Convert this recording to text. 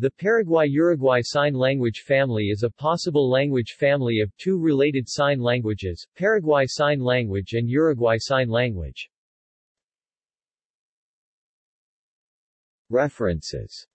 The Paraguay-Uruguay Sign Language family is a possible language family of two related sign languages, Paraguay Sign Language and Uruguay Sign Language. References